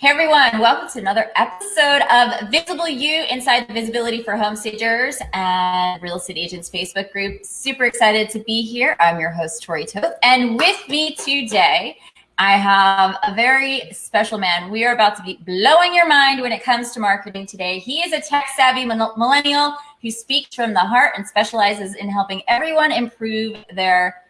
Hey everyone, welcome to another episode of Visible You inside the Visibility for Home Stagers and Real Estate Agents Facebook group. Super excited to be here. I'm your host, Tori Toth. And with me today, I have a very special man. We are about to be blowing your mind when it comes to marketing today. He is a tech savvy millennial who speaks from the heart and specializes in helping everyone improve their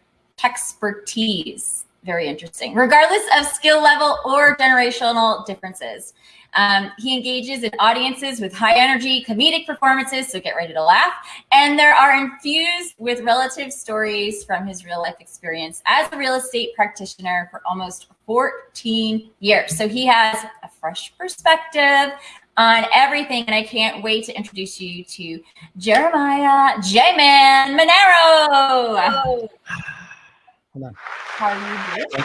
expertise very interesting, regardless of skill level or generational differences. Um, he engages in audiences with high energy comedic performances, so get ready to laugh. And there are infused with relative stories from his real life experience as a real estate practitioner for almost 14 years. So he has a fresh perspective on everything. And I can't wait to introduce you to Jeremiah J-Man Monero. Oh. Hold on. How are you doing?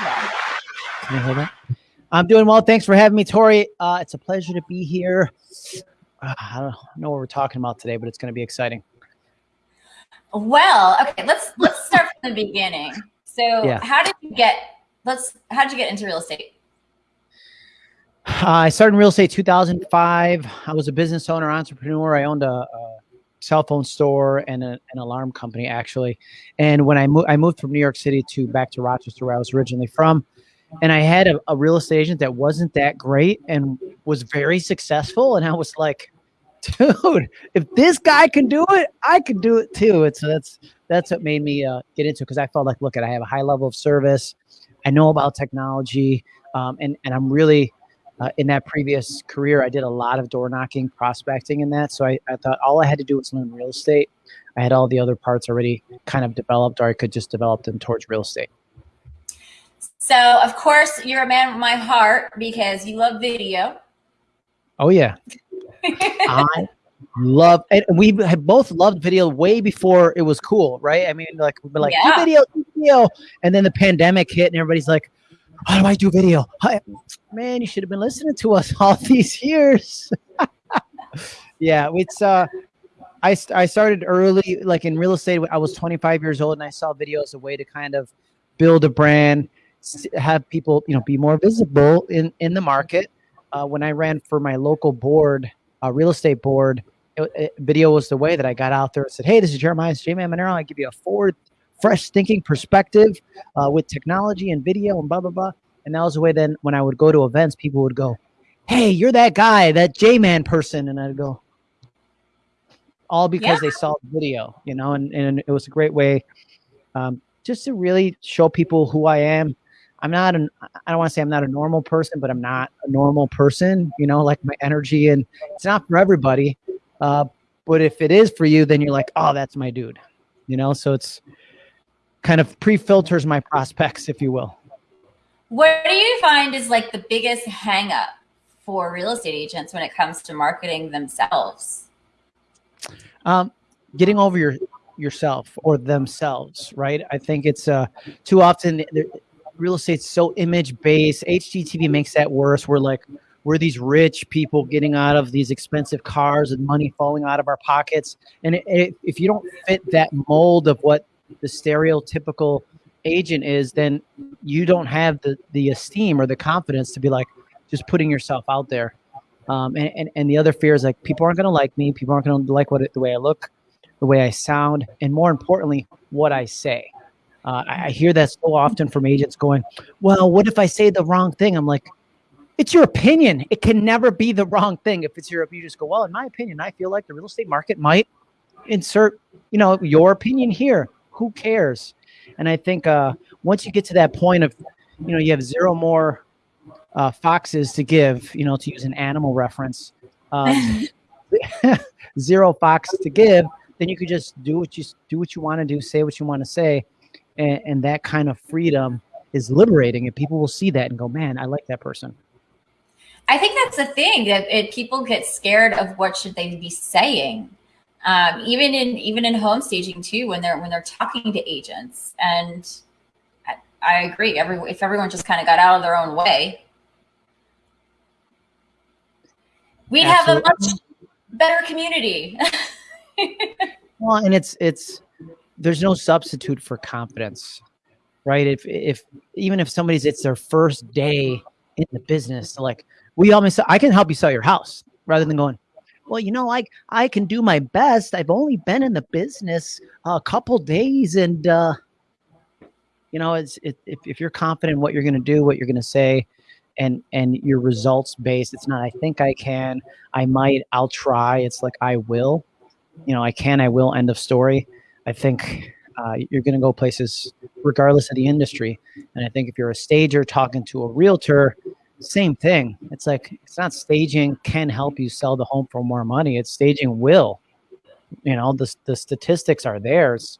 Can you hold on? I'm doing well. Thanks for having me, Tori. Uh, it's a pleasure to be here. Uh, I don't know what we're talking about today, but it's going to be exciting. Well, okay, let's let's start from the beginning. So, yeah. how did you get? Let's. How did you get into real estate? Uh, I started in real estate 2005. I was a business owner, entrepreneur. I owned a, a cell phone store and a, an alarm company actually. And when I moved, I moved from New York City to back to Rochester, where I was originally from. And I had a, a real estate agent that wasn't that great and was very successful. And I was like, dude, if this guy can do it, I can do it too. And so that's that's what made me uh, get into it because I felt like, look, at I have a high level of service, I know about technology, um, and and I'm really uh, in that previous career, I did a lot of door knocking, prospecting, in that. So I, I thought all I had to do was learn real estate. I had all the other parts already kind of developed, or I could just develop them towards real estate. So, of course, you're a man of my heart because you love video. Oh, yeah. I love, and we have both loved video way before it was cool, right? I mean, like, we'd be like, yeah. video, video. And then the pandemic hit, and everybody's like, how do I do video? Man, you should have been listening to us all these years. yeah, it's uh I, I started early, like in real estate. I was 25 years old, and I saw video as a way to kind of build a brand, have people, you know, be more visible in in the market. Uh, when I ran for my local board, uh, real estate board, it, it, video was the way that I got out there and said, "Hey, this is Jeremiah J Man Monero. I give you a forward fresh thinking perspective uh, with technology and video and blah blah blah. And that was the way. Then when I would go to events, people would go, "Hey, you're that guy, that J Man person," and I'd go, all because yeah. they saw the video, you know. And and it was a great way, um, just to really show people who I am. I'm not an I don't want to say I'm not a normal person, but I'm not a normal person, you know, like my energy and it's not for everybody. Uh, but if it is for you, then you're like, oh, that's my dude. You know, so it's kind of pre-filters my prospects, if you will. What do you find is like the biggest hangup for real estate agents when it comes to marketing themselves? Um, getting over your yourself or themselves, right? I think it's uh, too often real estate's so image based. HGTV makes that worse. We're like we're these rich people getting out of these expensive cars and money falling out of our pockets. And it, it, if you don't fit that mold of what the stereotypical agent is, then you don't have the the esteem or the confidence to be like just putting yourself out there. Um, and, and, and the other fear is like people aren't going to like me. People aren't going to like what the way I look, the way I sound, and more importantly, what I say. Uh, I, hear that so often from agents going, "Well, what if I say the wrong thing?" I'm like, "It's your opinion. It can never be the wrong thing. If it's your, you just go, well, in my opinion, I feel like the real estate market might insert, you know, your opinion here who cares? And I think uh, once you get to that point of, you know, you have zero more uh, foxes to give, you know, to use an animal reference, um, zero fox to give, then you could just do what you do what you want to do, say what you want to say, and, and that kind of freedom is liberating, and people will see that and go, "Man, I like that person." I think that's the thing that it, people get scared of what should they be saying um, even in even in home staging too when they're when they're talking to agents. And I, I agree every if everyone just kind of got out of their own way. We'd Absolutely. have a much better community. Well and it's it's there's no substitute for confidence right? If if even if somebody's it's their first day in the business like we always I can help you sell your house rather than going, well, you know, like I can do my best. I've only been in the business a couple days and uh you know, it's it, if, if you're confident in what you're going to do, what you're going to say, and and your results based, it's not. I think I can. I might. I'll try. It's like I will. You know, I can. I will. End of story. I think uh, you're going to go places regardless of the industry. And I think if you're a stager talking to a realtor, same thing. It's like it's not staging can help you sell the home for more money. It's staging will. You know, the the statistics are theirs.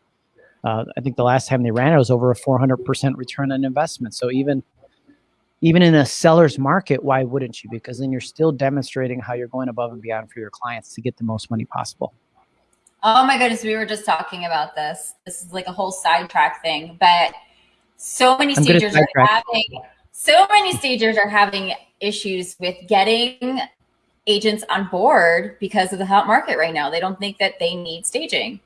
Uh, I think the last time they ran it was over a 400% return on investment. So even even in a seller's market, why wouldn't you? Because then you're still demonstrating how you're going above and beyond for your clients to get the most money possible. Oh my goodness, we were just talking about this. This is like a whole sidetrack thing, but so many stagers are having so many stagers are having issues with getting agents on board because of the hot market right now. They don't think that they need staging.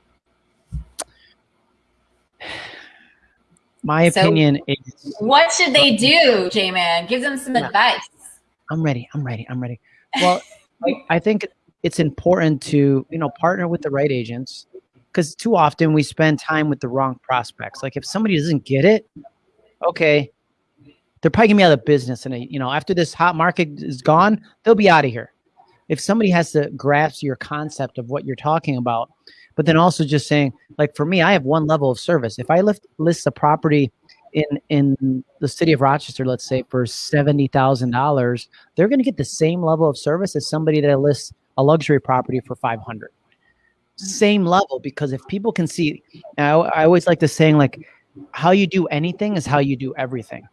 My so opinion is what should they do, J Man? Give them some advice. I'm ready. I'm ready. I'm ready. Well, I, I think it's important to, you know, partner with the right agents because too often we spend time with the wrong prospects. Like if somebody doesn't get it, okay, they're probably gonna be out of business. And you know, after this hot market is gone, they'll be out of here. If somebody has to grasp your concept of what you're talking about, but then also just saying, like for me, I have one level of service. If I lift list a property in in the city of Rochester, let's say for seventy thousand dollars, they're going to get the same level of service as somebody that lists a luxury property for five hundred. Mm. Same level because if people can see, I, I always like to saying like, how you do anything is how you do everything.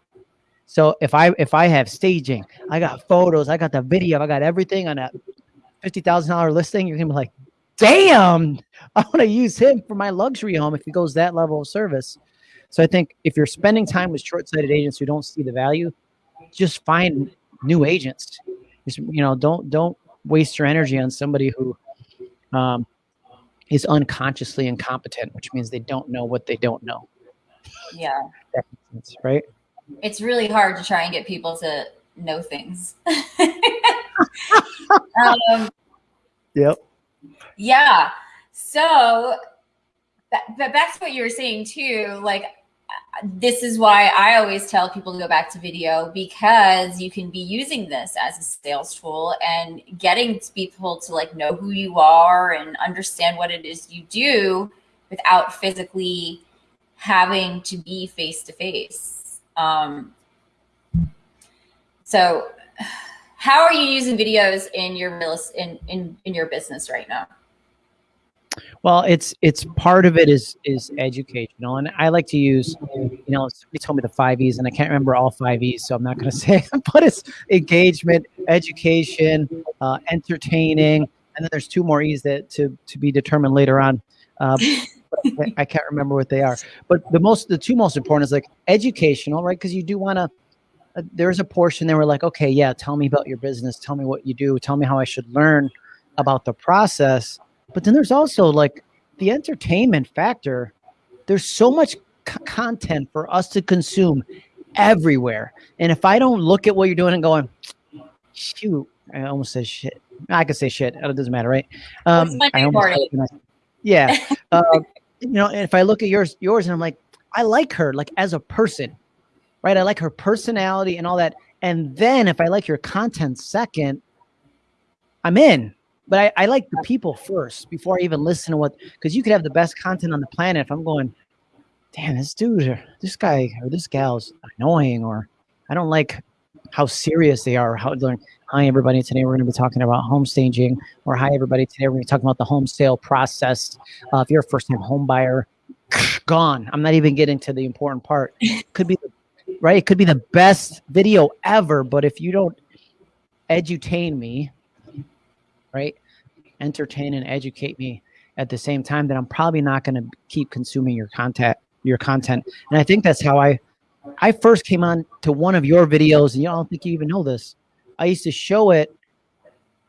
So if I if I have staging, I got photos, I got the video, I got everything on a fifty thousand dollar listing, you're gonna be like, damn, I want to use him for my luxury home if he goes that level of service. So I think if you're spending time with short-sighted agents who don't see the value, just find new agents. Just, you know, don't don't waste your energy on somebody who um, is unconsciously incompetent, which means they don't know what they don't know. Yeah. Sense, right? It's really hard to try and get people to know things. um, yep. Yeah. So, but back to what you were saying too, like this is why I always tell people to go back to video because you can be using this as a sales tool and getting people to like know who you are and understand what it is you do without physically having to be face to face. Um, so how are you using videos in your in, in, in your business right now? Well, it's it's part of it is is educational, and I like to use, you know, somebody told me the five E's, and I can't remember all five E's, so I'm not going to say, but it's engagement, education, uh, entertaining, and then there's two more E's that to to be determined later on. Uh, I can't remember what they are, but the most the two most important is like educational, right? Because you do want to. Uh, there's a portion there where like, okay, yeah, tell me about your business, tell me what you do, tell me how I should learn about the process but then there's also like the entertainment factor. There's so much content for us to consume everywhere. And if I don't look at what you're doing and going, shoot, I almost said shit. I could say shit. It doesn't matter, right? Um, I almost, yeah. uh, you know, if I look at yours, yours, and I'm like, I like her, like as a person, right? I like her personality and all that. And then if I like your content second, I'm in but I, I like the people first before I even listen to what because you could have the best content on the planet if I'm going, damn, this dude or this guy or this gal's annoying or I don't like how serious they are. How like, hi everybody, today we're going to be talking about home staging or hi everybody, today we're going to be talking about the home sale process. Uh, if you're a first time home buyer, gone. I'm not even getting to the important part. Could be right. It could be the best video ever, but if you don't edutain me right? Entertain and educate me at the same time, then I'm probably not going to keep consuming your content, your content. And I think that's how I, I first came on to one of your videos, and you don't think you even know this. I used to show it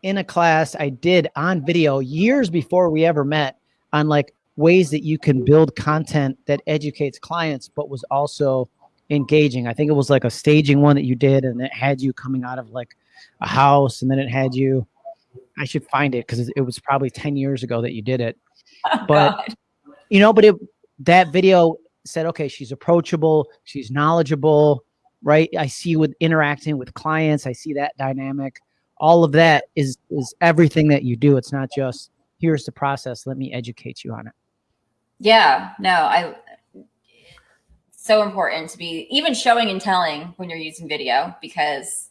in a class I did on video years before we ever met on like ways that you can build content that educates clients, but was also engaging. I think it was like a staging one that you did, and it had you coming out of like a house, and then it had you. I should find it because it was probably ten years ago that you did it. Oh, but God. you know, but it that video said, okay, she's approachable, she's knowledgeable, right? I see with interacting with clients, I see that dynamic. All of that is is everything that you do. It's not just here's the process. Let me educate you on it. Yeah, no, I so important to be even showing and telling when you're using video because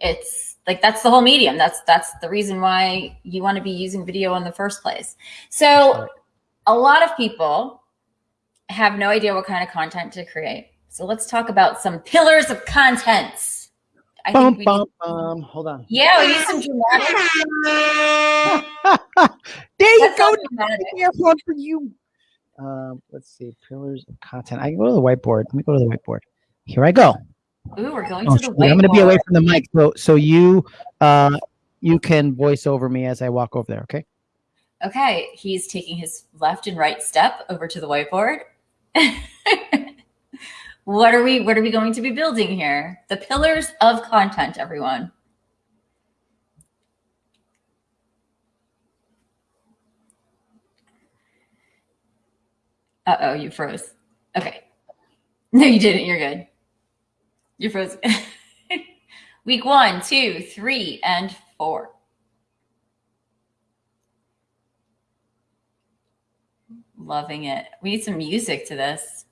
it's like that's the whole medium. That's that's the reason why you want to be using video in the first place. So a lot of people have no idea what kind of content to create. So let's talk about some pillars of contents. I bum, think we bum, need, bum. Hold on. Yeah, we need some dramatic. there you go. For you. Um, let's see. Pillars of content. I can go to the whiteboard. Let me go to the whiteboard. Here I go. Ooh, we're going oh, to the whiteboard. I'm going to be away from the mic, so so you uh you can voice over me as I walk over there. Okay. Okay. He's taking his left and right step over to the whiteboard. what are we what are we going to be building here? The pillars of content, everyone. Uh-oh, you froze. Okay. No, you didn't. You're good. You froze. Week one, two, three, and four. Loving it. We need some music to this.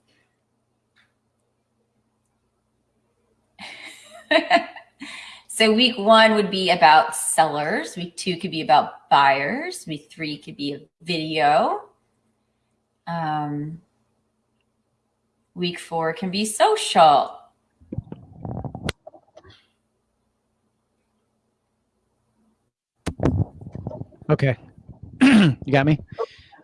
so week one would be about sellers. Week two could be about buyers. Week three could be a video. Um, week four can be social. Okay. you got me?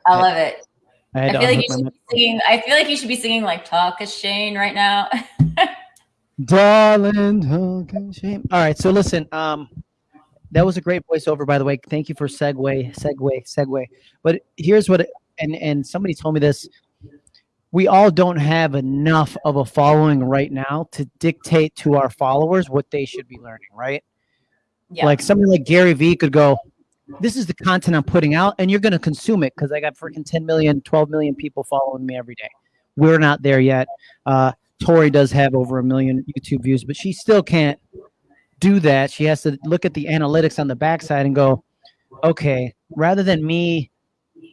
I love it. I, I feel like you should be singing. I feel like you should be singing like "Talk a Shane" right now. Darling, a Shane. All right, so listen. Um, that was a great voiceover, by the way. Thank you for segue, segue, segue. But here's what, and and somebody told me this. We all don't have enough of a following right now to dictate to our followers what they should be learning, right? Yeah. Like somebody like Gary Vee could go, this is the content I'm putting out, and you're going to consume it because I got freaking 10 million, 12 million people following me every day. We're not there yet. Uh, Tori does have over a million YouTube views, but she still can't do that. She has to look at the analytics on the backside and go, okay, rather than me,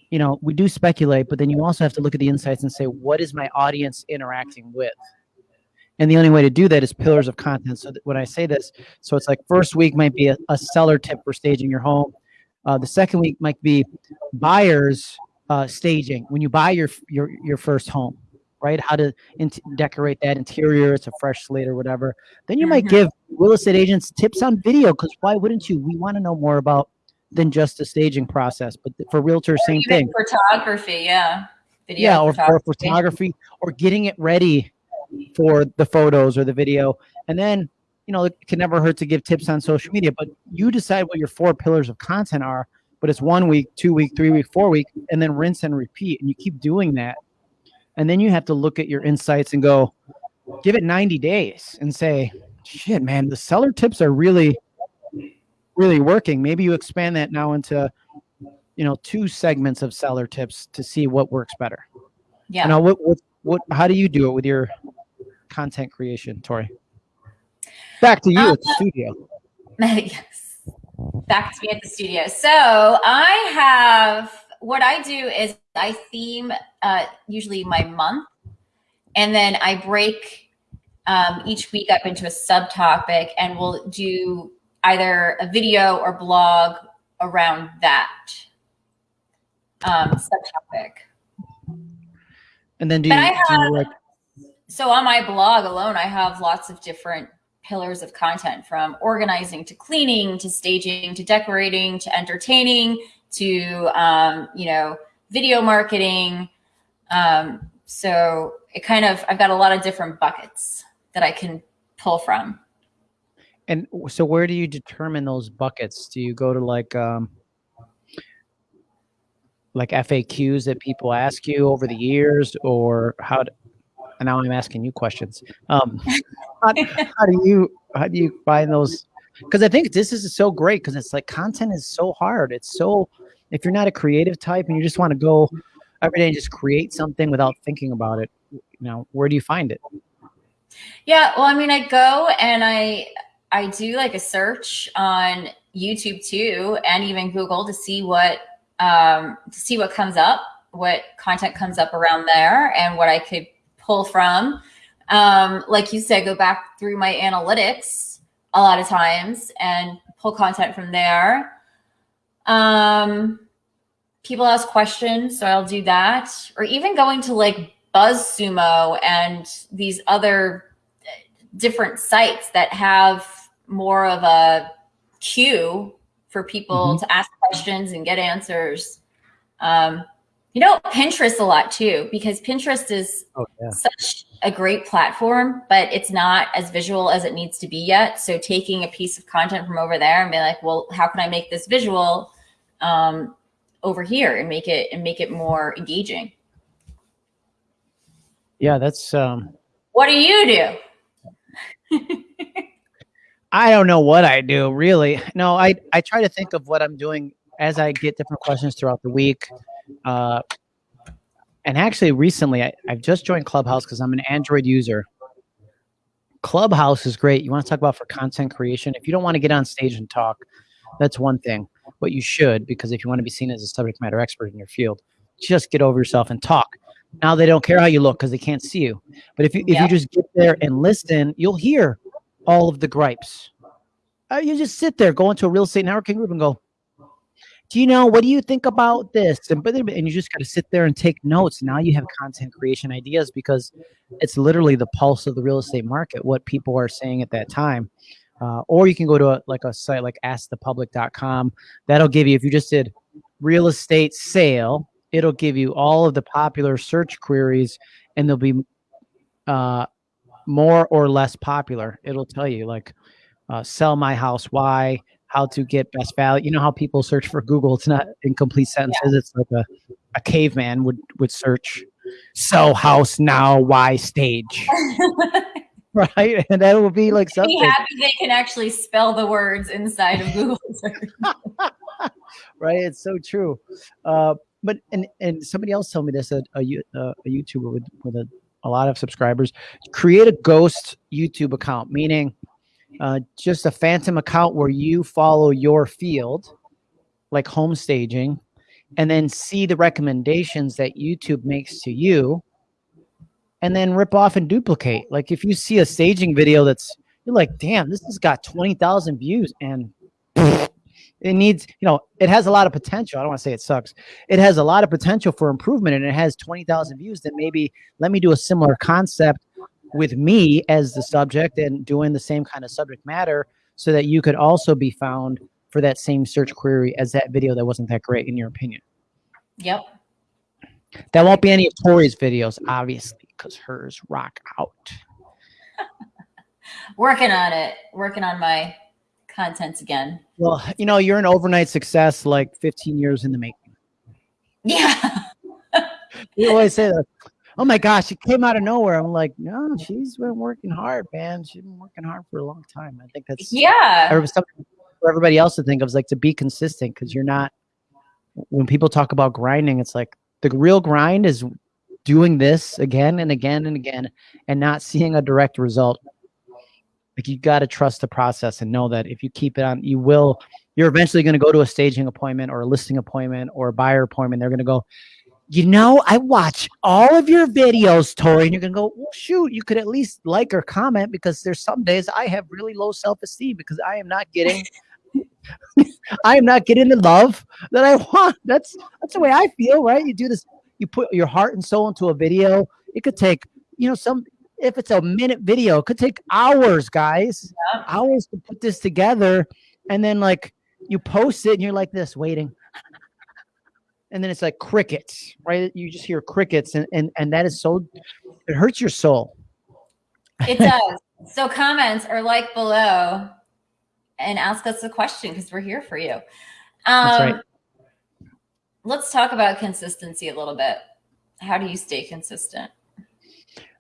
you know, we do speculate, but then you also have to look at the insights and say, what is my audience interacting with? And the only way to do that is pillars of content. So when I say this, so it's like first week might be a, a seller tip for staging your home. Uh, the second week might be buyers uh, staging when you buy your your your first home, right? How to decorate that interior. It's a fresh slate or whatever. Then you mm-hmm. might give real estate agents tips on video because why wouldn't you? We want to know more about than just the staging process. But for realtors, or same thing. Photography, yeah. Video yeah, or photography. or photography or getting it ready for the photos or the video, and then you know, it can never hurt to give tips on social media, but you decide what your four pillars of content are. But it's one week, two week, three week, four week, and then rinse and repeat. And you keep doing that. And then you have to look at your insights and go, give it 90 days and say, shit, man, the seller tips are really, really working. Maybe you expand that now into, you know, two segments of seller tips to see what works better. Yeah. Now, what, what, what, how do you do it with your content creation, Tori? Back to you um, at the studio. Yes. Back to me at the studio. So I have what I do is I theme uh, usually my month, and then I break um, each week up into a subtopic, and we'll do either a video or blog around that um, subtopic. And then do you, have, do you like? So on my blog alone, I have lots of different pillars of content from organizing to cleaning to staging to decorating to entertaining to um, you know video marketing. Um, so it kind of i've got a lot of different buckets that i can pull from. And so where do you determine those buckets? Do you go to like um like faqs that people ask you over the years or how do, and now I'm asking you questions. Um, how, how, do you how do you find those because I think this is so great because it's like content is so hard. It's so if you're not a creative type and you just want to go every day and just create something without thinking about it, you know, where do you find it? Yeah, well, I mean, I go and I I do like a search on YouTube too, and even Google to see what um, to see what comes up, what content comes up around there, and what I could pull from. Um, like you said, go back through my analytics a lot of times and pull content from there. Um, people ask questions, so I'll do that, or even going to like BuzzSumo and these other different sites that have more of a queue for people mm-hmm. to ask questions and get answers. Um, you know, Pinterest a lot too, because Pinterest is oh, yeah. such a great platform, but it's not as visual as it needs to be yet. So taking a piece of content from over there and be like, well, how can I make this visual um, over here and make it and make it more engaging? Yeah, that's um what do you do? I don't know what I do really. No, I I try to think of what I'm doing as I get different questions throughout the week. Uh, and actually, recently I, I've just joined Clubhouse because I'm an Android user. Clubhouse is great. You want to talk about for content creation. If you don't want to get on stage and talk, that's one thing. But you should because if you want to be seen as a subject matter expert in your field, just get over yourself and talk. Now they don't care how you look because they can't see you. But if you if you just get there and listen, you'll hear all of the gripes. Uh, you just sit there, go into a real estate networking group and go, do you know what do you think about this? And but and you just got to sit there and take notes. Now you have content creation ideas because it's literally the pulse of the real estate market, what people are saying at that time. Uh, or you can go to a, like a site like askthepublic.com. That'll give you if you just did real estate sale it'll give you all of the popular search queries and they'll be uh, more or less popular. It'll tell you like uh, sell my house, why, how to get best value. You know how people search for Google. It's not incomplete sentences. Yeah. It's like a, a caveman would, would search sell house now, why stage. right? And that will be like something. Be happy they can actually spell the words inside of Google right? It's so true. Uh, but and and somebody else told me this a a, a YouTuber with with a, a lot of subscribers create a ghost YouTube account, meaning uh, just a phantom account where you follow your field, like home staging, and then see the recommendations that YouTube makes to you, and then rip off and duplicate. Like if you see a staging video that's you're like, damn, this has got twenty thousand views, and it needs, you know, it has a lot of potential. I don't want to say it sucks. It has a lot of potential for improvement and it has 20,000 views. Then maybe let me do a similar concept with me as the subject and doing the same kind of subject matter so that you could also be found for that same search query as that video that wasn't that great in your opinion. Yep. That won't be any of Tori's videos, obviously, because hers rock out. Working on it. Working on my contents again. Well, you know, you're an overnight success, like 15 years in the making. Yeah. you always say that. Oh my gosh, it came out of nowhere. I'm like, no, she's been working hard, man. She's been working hard for a long time. I think that's yeah. Something for everybody else to think of is like to be consistent because you're not. When people talk about grinding, it's like the real grind is doing this again and again and again and not seeing a direct result like you got to trust the process and know that if you keep it on, you will. You're eventually going to go to a staging appointment or a listing appointment or a buyer appointment. They're going to go, you know, I watch all of your videos, Tori, and you're gonna go, well, shoot, you could at least like or comment because there's some days I have really low self-esteem because I am not getting I am not getting the love that I want. That's that's the way I feel, right? You do this, you put your heart and soul into a video. It could take, you know, some if it's a minute video, it could take hours, guys, yeah. hours to put this together. And then like you post it and you're like this waiting. And then it's like crickets, right? You just hear crickets and, and, and that is so, it hurts your soul. It does. so comments or like below and ask us a question because we're here for you. Um, That's right. Let's talk about consistency a little bit. How do you stay consistent?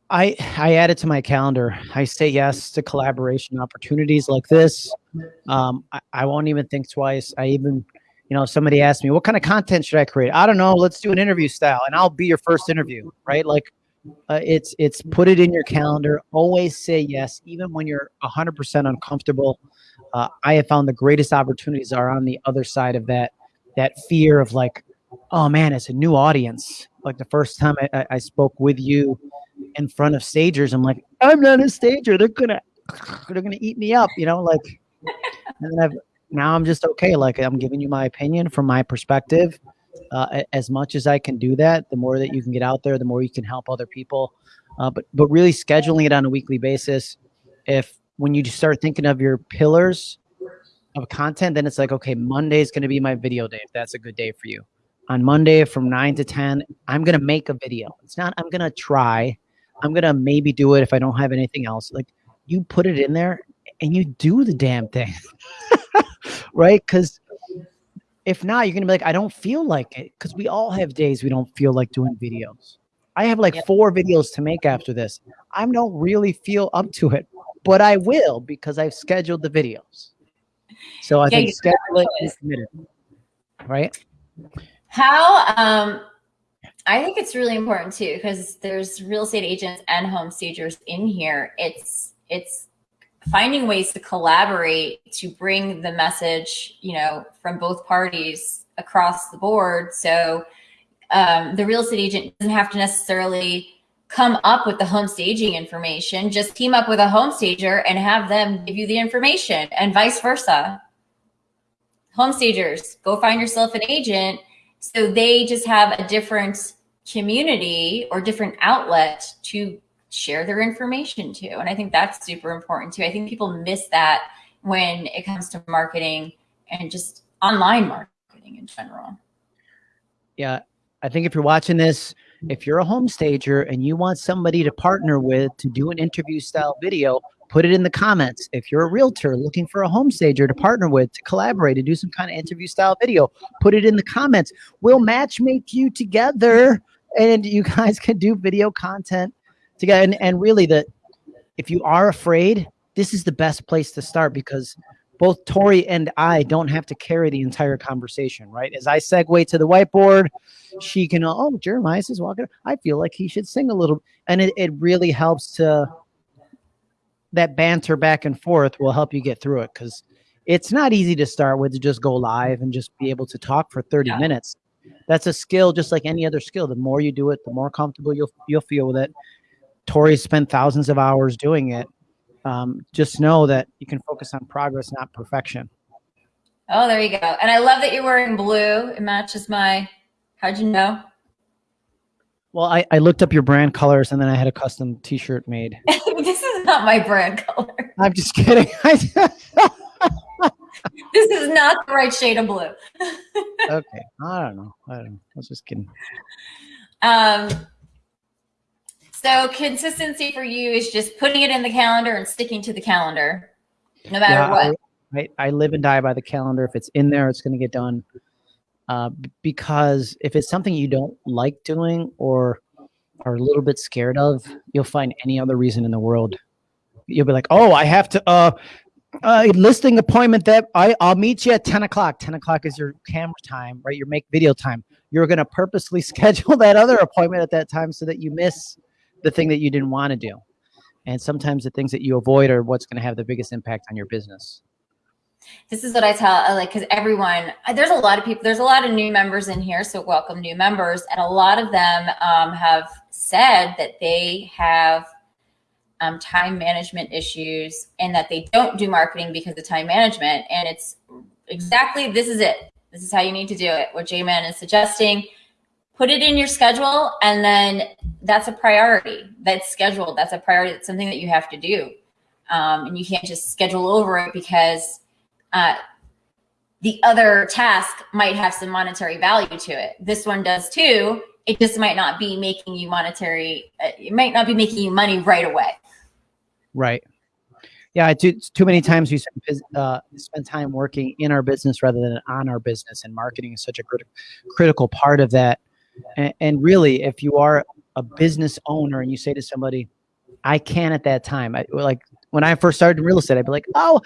I I add it to my calendar. I say yes to collaboration opportunities like this. Um, I, I won't even think twice. I even, you know, somebody asked me, what kind of content should I create? I don't know. Let's do an interview style, and I'll be your first interview, right? Like, uh, it's it's put it in your calendar. Always say yes, even when you're 100% uncomfortable. Uh, I have found the greatest opportunities are on the other side of that that fear of like, oh man, it's a new audience. Like the first time I, I spoke with you in front of stagers, I'm like, I'm not a stager. They're gonna they're gonna eat me up, you know, like and then I've now I'm just okay. Like I'm giving you my opinion from my perspective. Uh, as much as I can do that, the more that you can get out there, the more you can help other people. Uh, but but really scheduling it on a weekly basis. If when you start thinking of your pillars of content, then it's like, okay, Monday is going to be my video day. If that's a good day for you, on Monday from nine to ten, I'm going to make a video. It's not I'm going to try. I'm going to maybe do it if I don't have anything else. Like you put it in there and you do the damn thing, right? Because if not, you're gonna be like, I don't feel like it. Because we all have days we don't feel like doing videos. I have like four videos to make after this. I don't really feel up to it, but I will because I've scheduled the videos. So I yeah, think schedule it committed, right? How um I think it's really important too because there's real estate agents and home stagers in here. It's it's finding ways to collaborate to bring the message, you know, from both parties across the board. So um, the real estate agent doesn't have to necessarily come up with the home staging information. Just team up with a home stager and have them give you the information and vice versa. Home stagers, go find yourself an agent. So they just have a different community or different outlet to share their information to. And I think that's super important too. I think people miss that when it comes to marketing and just online marketing in general. Yeah. I think if you're watching this, if you're a home stager and you want somebody to partner with to do an interview style video, put it in the comments. If you're a realtor looking for a home stager to partner with, to collaborate, to do some kind of interview style video, put it in the comments. We'll match make you together and you guys can do video content together. And, and really that if you are afraid, this is the best place to start because both Tori and I don't have to carry the entire conversation, right? As I segue to the whiteboard, she can, oh, Jeremiah is walking. I feel like he should sing a little. And it, it really helps to, that banter back and forth will help you get through it because it's not easy to start with to just go live and just be able to talk for 30 yeah. minutes. That's a skill just like any other skill. The more you do it, the more comfortable you'll, you'll feel with it. Tori spent thousands of hours doing it. Um, just know that you can focus on progress, not perfection. Oh, there you go. And I love that you're wearing blue. It matches my, how'd you know? Well, I, I looked up your brand colors and then I had a custom t-shirt made. this is not my brand color. I'm just kidding. this is not the right shade of blue. okay. I don't know. I don't know. I was just kidding. Um, so consistency for you is just putting it in the calendar and sticking to the calendar, no matter yeah, what. I, I, live and die by the calendar. If it's in there, it's going to get done. Uh, because if it's something you don't like doing or are a little bit scared of, you'll find any other reason in the world. You'll be like, oh, I have to, uh, uh, listing appointment that I, I'll meet you at 10 o'clock. 10 o'clock is your camera time, right? Your make video time. You're going to purposely schedule that other appointment at that time so that you miss the thing that you didn't want to do. And sometimes the things that you avoid are what's going to have the biggest impact on your business. This is what I tell, uh, like, because everyone, uh, there's a lot of people, there's a lot of new members in here. So welcome new members. And a lot of them um, have said that they have um, time management issues and that they don't do marketing because of time management. And it's exactly, this is it. This is how you need to do it. What J-Man is suggesting put it in your schedule and then that's a priority. That's scheduled. That's a priority. That's something that you have to do. Um, and you can't just schedule over it because uh, the other task might have some monetary value to it. This one does too. It just might not be making you monetary uh, it might not be making you money right away. Right. Yeah too, too many times we spend, uh, spend time working in our business rather than on our business and marketing is such a crit- critical part of that and, really, if you are a business owner and you say to somebody, I can at that time. I like when I first started in real estate, I'd be like, "Oh,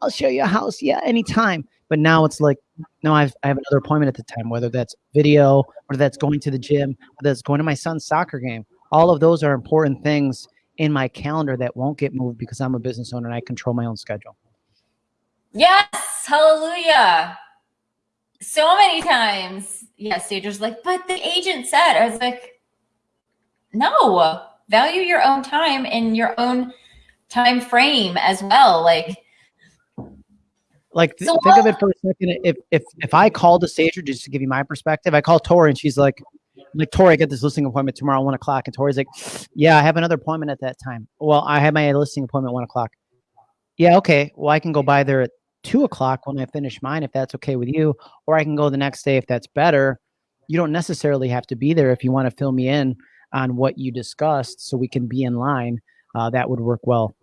I'll show you a house, yeah, anytime." But now it's like, no, I've, I have another appointment at the time, whether that's video, or that's going to the gym, whether that's going to my son's soccer game. All of those are important things in my calendar that won't get moved because I'm a business owner and I control my own schedule. Yes, hallelujah. So many times, yes, stagers like, but the agent said, I was like, no, value your own time and your own time frame as well. Like, like so think of it for a second. If if if I called a stager, just to give you my perspective, I call Tori and she's like, like Tori, I get this listing appointment tomorrow, one o'clock, and Tori's like, yeah, I have another appointment at that time. Well, I have my listing appointment one o'clock. Yeah, okay. Well, I can go by there at two o'clock when I finish mine, if that's okay with you, or I can go the next day if that's better. You don't necessarily have to be there if you want to fill me in on what you discussed, so we can be in line. Uh, that would work well,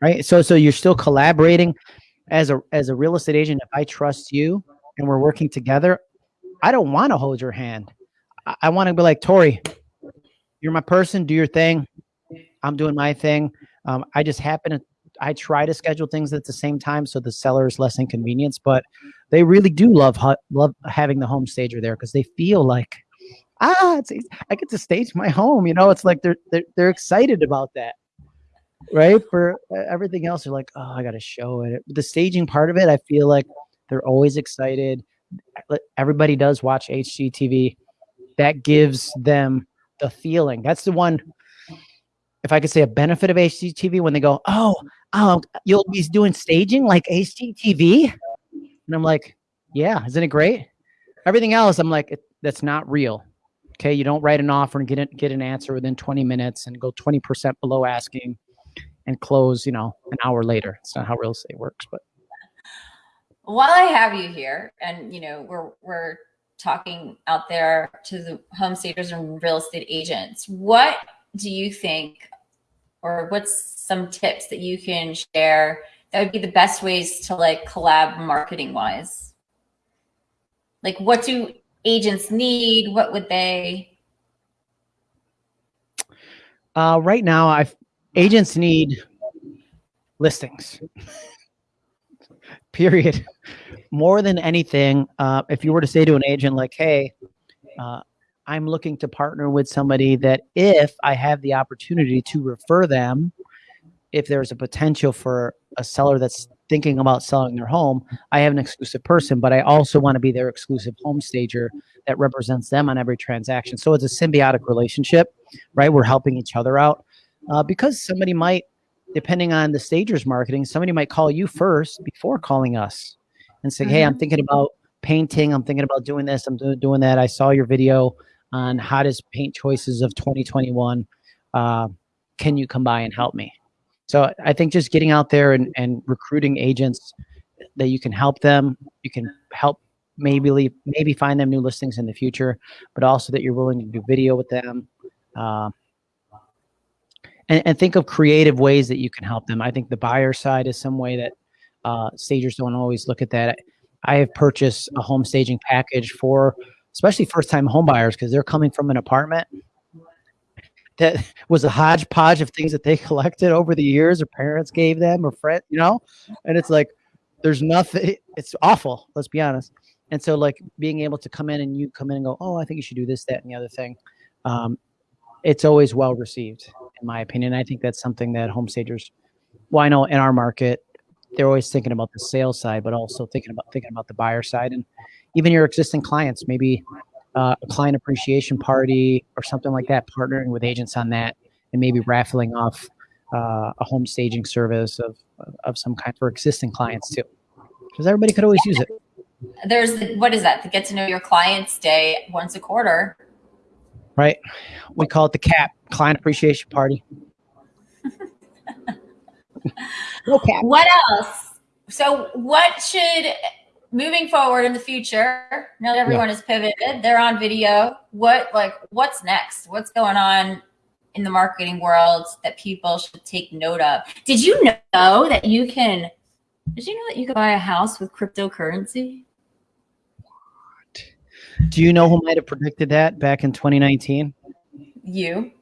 right? So, so you're still collaborating as a as a real estate agent. If I trust you and we're working together, I don't want to hold your hand. I, I want to be like Tori. You're my person. Do your thing. I'm doing my thing. Um, I just happen to I try to schedule things at the same time so the seller is less inconvenience, but they really do love love having the home stager there because they feel like ah, it's, I get to stage my home. You know, it's like they're they're they're excited about that, right? For everything else, they're like, oh, I got to show it. The staging part of it, I feel like they're always excited. Everybody does watch HGTV. That gives them the feeling. That's the one. If I could say a benefit of HGTV, when they go, oh, oh, you'll be doing staging like HGTV, and I'm like, yeah, isn't it great? Everything else, I'm like, that's not real. Okay, you don't write an offer and get it, get an answer within 20 minutes and go 20% below asking and close, you know, an hour later. It's not how real estate works, but while I have you here and you know, we're we're talking out there to the home stagers and real estate agents, what do you think or what's some tips that you can share that would be the best ways to like collab marketing wise? Like what do agents need? What would they? Uh, right now, i agents need listings. Period. More than anything, uh, if you were to say to an agent like, "Hey, uh, I'm looking to partner with somebody that if I have the opportunity to refer them, if there's a potential for a seller that's thinking about selling their home, I have an exclusive person, but I also want to be their exclusive home stager that represents them on every transaction. So it's a symbiotic relationship, right? We're helping each other out uh, because somebody might, depending on the stager's marketing, somebody might call you first before calling us and say, mm-hmm. "Hey, I'm mm-hmm. thinking about painting. I'm thinking about doing this. I'm doing that. I saw your video on hottest paint choices of 2021. Uh, can you come by and help me?" So I think just getting out there and, and recruiting agents that you can help them, you can help maybe leave, maybe find them new listings in the future, but also that you're willing to do video with them. Uh, and, and think of creative ways that you can help them. I think the buyer side is some way that uh, stagers don't always look at that. I have purchased a home staging package for especially first time homebuyers because they're coming from an apartment that was a hodgepodge of things that they collected over the years or parents gave them or friends, you know? And it's like, there's nothing, it's awful, let's be honest. And so like being able to come in and you come in and go, oh, I think you should do this, that, and the other thing. Um, it's always well received, in my opinion. I think that's something that home stagers, well, I know in our market, they're always thinking about the sales side, but also thinking about thinking about the buyer side and even your existing clients, maybe uh, a client appreciation party or something like that, partnering with agents on that, and maybe raffling off uh, a home staging service of of some kind for existing clients too, because everybody could always use it. There's what is that? The get to know your clients day once a quarter. Right. We call it the CAP, Client Appreciation Party. no cap. What else? So, what should moving forward in the future, now that everyone yeah. is pivoted, they're on video. What like what's next? What's going on in the marketing world that people should take note of? Did you know that you can did you know that you could buy a house with cryptocurrency? What? Do you know who might have predicted that back in 2019? You.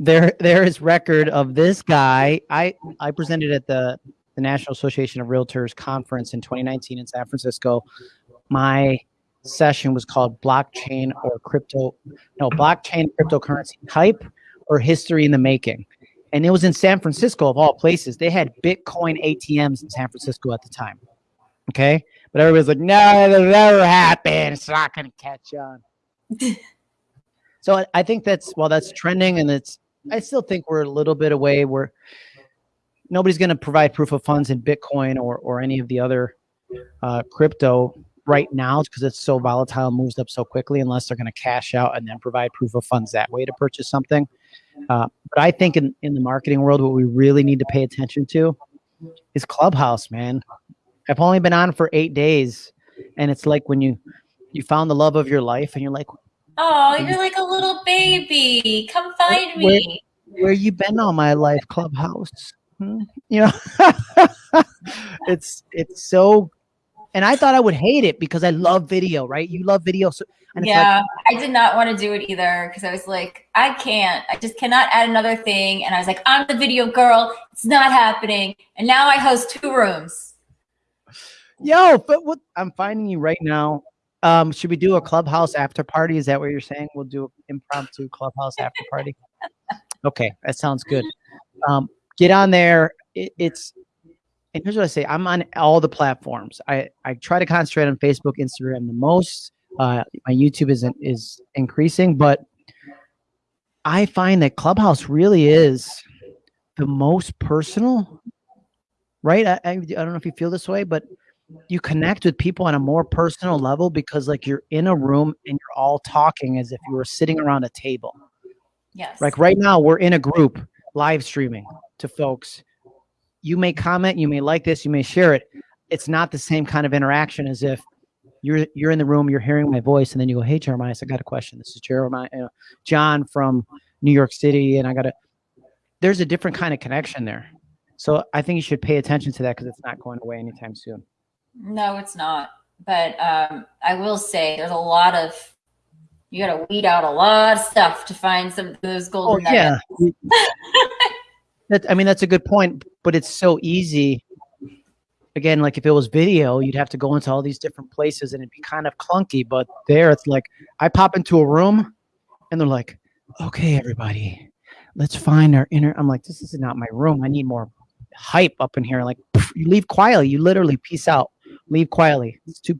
there there is record of this guy. I I presented at the the National Association of Realtors conference in 2019 in San Francisco. My session was called blockchain or crypto no blockchain cryptocurrency type or history in the making. And it was in san francisco of all places. They had bitcoin atms in san francisco at the time okay? But everybody's like no it'll never happen. It's not going to catch on. So I, think that's while that's trending and it's i still think we're a little bit away where nobody's going to provide proof of funds in bitcoin or, or any of the other uh, crypto right now because it's so volatile moves up so quickly unless they're going to cash out and then provide proof of funds that way to purchase something. Uh, but i think in, in the marketing world what we really need to pay attention to is clubhouse man. I've only been on for eight days and it's like when you you found the love of your life and you're like oh you're like a little baby. Come find where, me where you been all my life clubhouse hmm? you know it's it's so and I thought I would hate it because I love video, right? You love video. So, yeah, like, I did not want to do it either because I was like, I can't. I just cannot add another thing. And I was like, I'm the video girl. It's not happening. And now I host two rooms. Yo, but what I'm finding you right now. Um, should we do a clubhouse after party? Is that what you're saying? We'll do an impromptu clubhouse after party. okay, that sounds good. Um, get on there. It, it's and here's what I say: I'm on all the platforms. I I try to concentrate on Facebook, Instagram the most. Uh, my YouTube is is increasing, but I find that Clubhouse really is the most personal. Right? I, I, I don't know if you feel this way, but you connect with people on a more personal level because like you're in a room and you're all talking as if you were sitting around a table. Yes. Like right now, we're in a group live streaming to folks you may comment, you may like this, you may share it. It's not the same kind of interaction as if you're you're in the room, you're hearing my voice, and then you go, "Hey, Jeremiah, I got a question. This is Jeremiah, uh, John from New York City, and I got a." There's a different kind of connection there, so I think you should pay attention to that because it's not going away anytime soon. No, it's not. But um, I will say, there's a lot of you got to weed out a lot of stuff to find some of those golden. Oh, yeah. That, I mean, that's a good point, but it's so easy. Again, like if it was video, you'd have to go into all these different places and it'd be kind of clunky. But there, it's like I pop into a room and they're like, okay, everybody, let's find our inner. I'm like, this is not my room. I need more hype up in here. Like, you leave quietly. You literally peace out. Leave quietly. It's too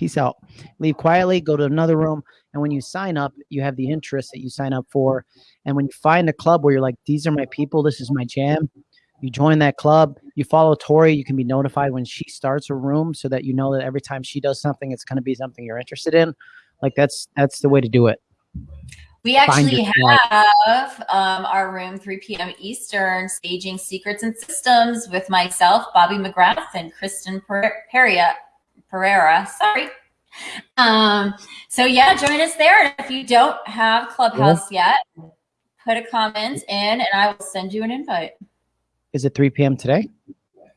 peace out. Leave quietly, go to another room. And when you sign up, you have the interest that you sign up for. And when you find a club where you're like, these are my people, this is my jam, you join that club, you follow Tori, you can be notified when she starts a room so that you know that every time she does something, it's going to be something you're interested in. Like that's that's the way to do it. We actually have um, our room 3 p.m. Eastern staging secrets and systems with myself, Bobby McGrath, and Kristen Pereira. Pereira. Sorry. Um, so yeah, join us there. If you don't have Clubhouse yet, put a comment in and I will send you an invite. Is it 3 p.m. today?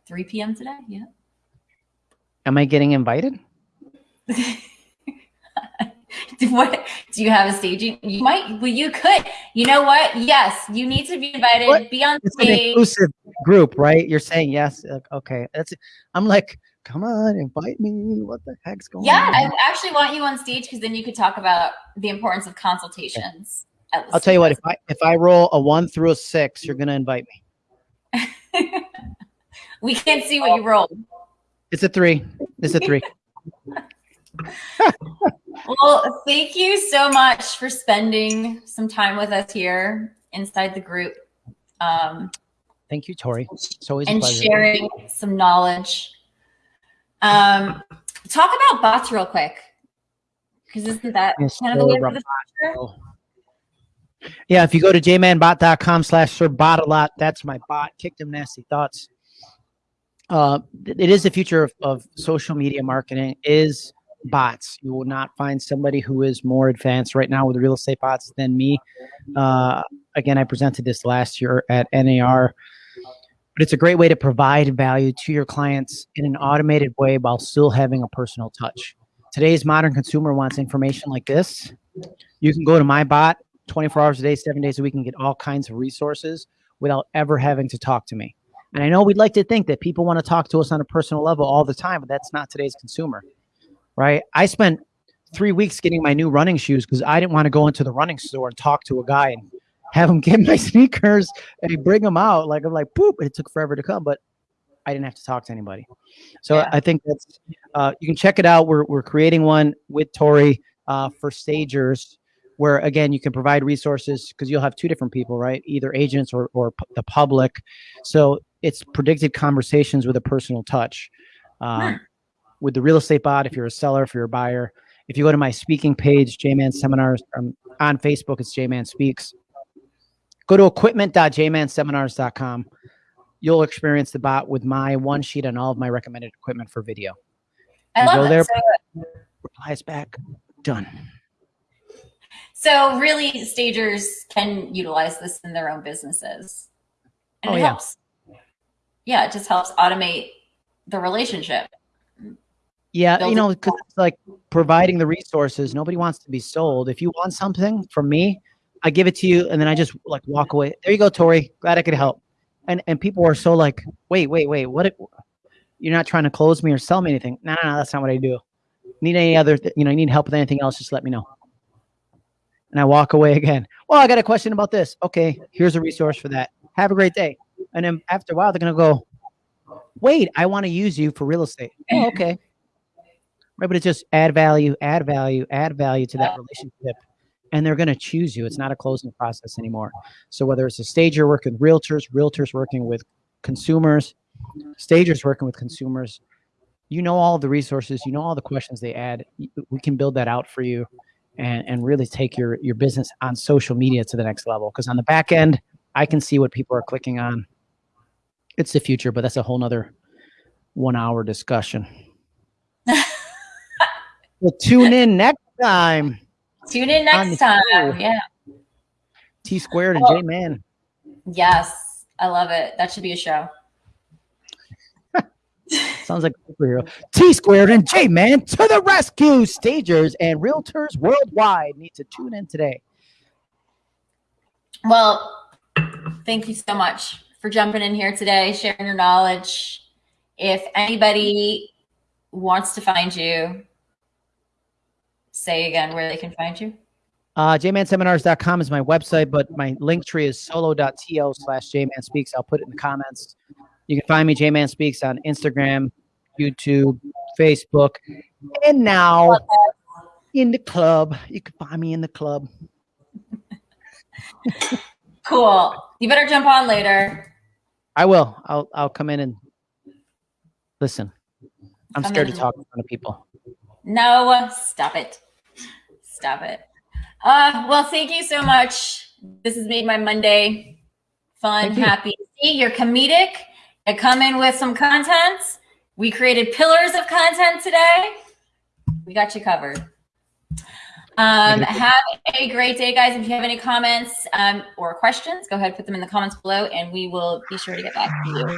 3 p.m. today, yeah. Am I getting invited? what do you have a staging? You might well you could. You know what? Yes, you need to be invited. What? Be on it's stage. An inclusive group, right? You're saying yes. Okay. That's I'm like come on, invite me. What the heck's going yeah, on? Yeah, I actually want you on stage because then you could talk about the importance of consultations. I'll tell you what, if I if I roll a one through a six, you're gonna invite me. we can't see what you rolled. It's a three. It's a three. well, thank you so much for spending some time with us here inside the group. Um, thank you, Tori. It's always and sharing some knowledge um, talk about bots real quick, because isn't that yes, kind of the way for the future? Yeah, if you go to jmanbot.com slash sir bot a lot, that's my bot. Kick them nasty thoughts. Uh, it is the future of, of social media marketing is bots. You will not find somebody who is more advanced right now with real estate bots than me. Uh, again, I presented this last year at NAR but it's a great way to provide value to your clients in an automated way while still having a personal touch. Today's modern consumer wants information like this. You can go to my bot 24 hours a day, seven days a week, and get all kinds of resources without ever having to talk to me. And I know we'd like to think that people want to talk to us on a personal level all the time, but that's not today's consumer, right? I spent three weeks getting my new running shoes because I didn't want to go into the running store and talk to a guy and have him get my sneakers and bring them out. Like I'm like, poop, it took forever to come, but I didn't have to talk to anybody. So yeah. I think that's uh, you can check it out. We're we're creating one with Tori uh, for stagers where again you can provide resources because you'll have two different people right either agents or, or the public so it's predicted conversations with a personal touch um, with the real estate bot if you're a seller if you're a buyer if you go to my speaking page jman seminars um, on facebook it's jman speaks go to equipment.jmanseminars.com you'll experience the bot with my one sheet on all of my recommended equipment for video I love go there so, replies back done so really, stagers can utilize this in their own businesses, and oh, it yeah. helps. Yeah, it just helps automate the relationship. Yeah, you know, because it's like providing the resources. Nobody wants to be sold. If you want something from me, I give it to you, and then I just like walk away. There you go, Tori. Glad I could help. And and people are so like, wait, wait, wait. What? If, you're not trying to close me or sell me anything? No, no, no. That's not what I do. Need any other? you know, you need help with anything else? Just let me know and I walk away again. Well, I got a question about this. Okay, here's a resource for that. Have a great day. And then after a while, they're gonna go, wait, I want to use you for real estate. Oh, okay. Right, but it's just add value, add value, add value to that relationship. And they're gonna choose you. It's not a closing process anymore. So whether it's a stager working with realtors, realtors working with consumers, stagers working with consumers, you know all the resources, you know all the questions they add. We can build that out for you and, and really take your, your business on social media to the next level. Because on the back end, I can see what people are clicking on. It's the future, but that's a whole nother one hour discussion. well, tune in next time. Tune in next time. Show. Yeah. T squared and oh. J Man. Yes. I love it. That should be a show. Sounds like a superhero. T squared and J Man to the rescue. Stagers and realtors worldwide need to tune in today. Well, thank you so much for jumping in here today, sharing your knowledge. If anybody wants to find you, say again where they can find you. Uh, jmanseminars.com is my website, but my link tree is solo.to slash jmanspeaks. I'll put it in the comments. You can find me, Jman Speaks, on Instagram, YouTube, Facebook, and now in the club. You can find me in the club. cool. You better jump on later. I will. I'll I'll come in and listen. I'm come scared to talk in front of people. No, stop it. Stop it. Uh, well, thank you so much. This has made my Monday fun, happy. See, you're comedic I come in with some content. We created pillars of content today. We got you covered. Um, have a great day, guys. If you have any comments um, or questions, go ahead, put them in the comments below, and we will be sure to get back to you.